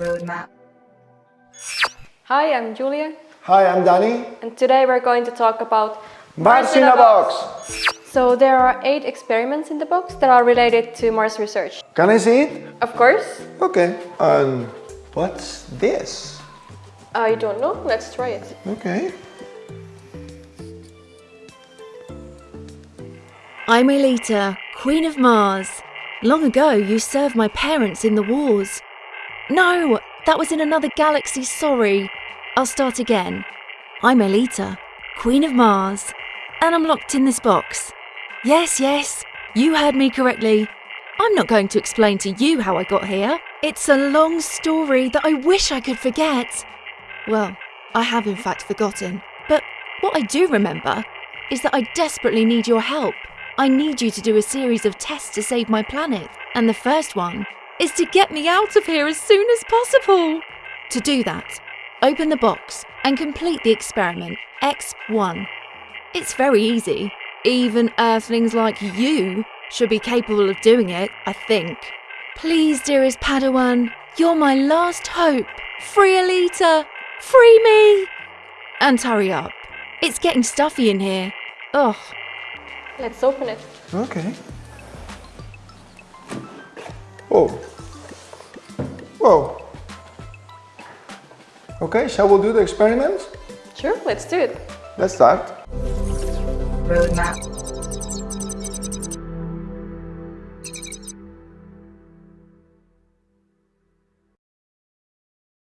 Roadmap. Hi, I'm Julia, Hi, I'm Danny. and today we're going to talk about Mars in a box. So there are eight experiments in the box that are related to Mars research. Can I see it? Of course, Okay. And what's this? I don't know. Let's try it. Okay. I'm Elita, Queen of Mars. Long ago, you served my parents in the wars. No, that was in another galaxy, sorry. I'll start again. I'm Elita, Queen of Mars, and I'm locked in this box. Yes, yes, you heard me correctly. I'm not going to explain to you how I got here. It's a long story that I wish I could forget. Well, I have in fact forgotten. But what I do remember is that I desperately need your help. I need you to do a series of tests to save my planet. And the first one is to get me out of here as soon as possible. To do that, open the box and complete the experiment X1. It's very easy. Even Earthlings like you should be capable of doing it, I think. Please, dearest Padawan, you're my last hope. Free Alita! Free me! And hurry up. It's getting stuffy in here. Ugh. Let's open it. Okay. Oh. Whoa. Okay, shall we do the experiment? Sure, let's do it. Let's start. Roadmap.